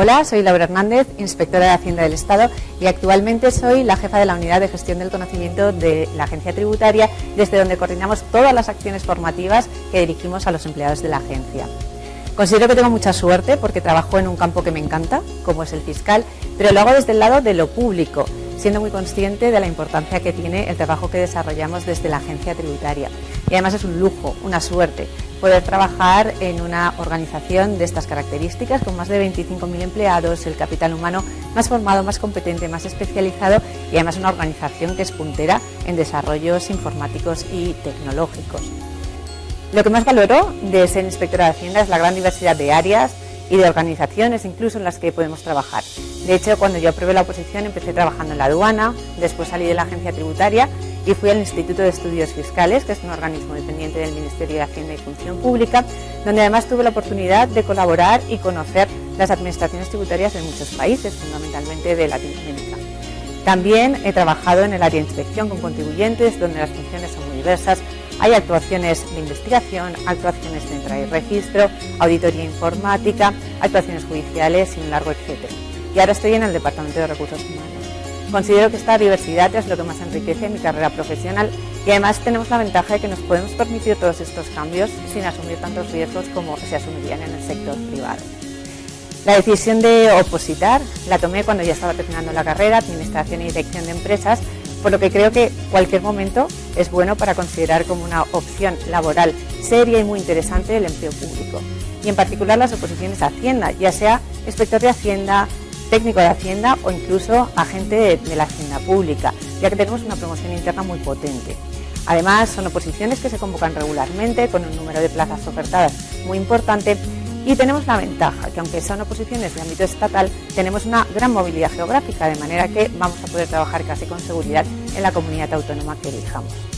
Hola, soy Laura Hernández, inspectora de Hacienda del Estado y actualmente soy la jefa de la Unidad de Gestión del Conocimiento de la Agencia Tributaria, desde donde coordinamos todas las acciones formativas que dirigimos a los empleados de la agencia. Considero que tengo mucha suerte porque trabajo en un campo que me encanta, como es el fiscal, pero lo hago desde el lado de lo público, siendo muy consciente de la importancia que tiene el trabajo que desarrollamos desde la agencia tributaria. Y además es un lujo, una suerte, poder trabajar en una organización de estas características, con más de 25.000 empleados, el capital humano más formado, más competente, más especializado y además una organización que es puntera en desarrollos informáticos y tecnológicos. Lo que más valoro de ser inspectora de Hacienda es la gran diversidad de áreas y de organizaciones incluso en las que podemos trabajar. De hecho, cuando yo aprobé la oposición empecé trabajando en la aduana, después salí de la agencia tributaria y fui al Instituto de Estudios Fiscales, que es un organismo dependiente del Ministerio de Hacienda y Función Pública, donde además tuve la oportunidad de colaborar y conocer las administraciones tributarias de muchos países, fundamentalmente de Latinoamérica. También he trabajado en el área de inspección con contribuyentes, donde las funciones son muy diversas. Hay actuaciones de investigación, actuaciones de entrada y registro, auditoría informática, actuaciones judiciales y un largo etcétera. Y ahora estoy en el Departamento de Recursos Humanos. Considero que esta diversidad es lo que más enriquece mi carrera profesional y además tenemos la ventaja de que nos podemos permitir todos estos cambios sin asumir tantos riesgos como se asumirían en el sector privado. La decisión de opositar la tomé cuando ya estaba terminando la carrera, Administración y Dirección de Empresas, por lo que creo que cualquier momento es bueno para considerar como una opción laboral seria y muy interesante el empleo público, y en particular las oposiciones a Hacienda, ya sea inspector de Hacienda, técnico de Hacienda o incluso agente de, la Hacienda Pública, ya que tenemos una promoción interna muy potente. Además, son oposiciones que se convocan regularmente con un número de plazas ofertadas muy importante y tenemos la ventaja que aunque son oposiciones de ámbito estatal, tenemos una gran movilidad geográfica, de manera que vamos a poder trabajar casi con seguridad en la comunidad autónoma que elijamos.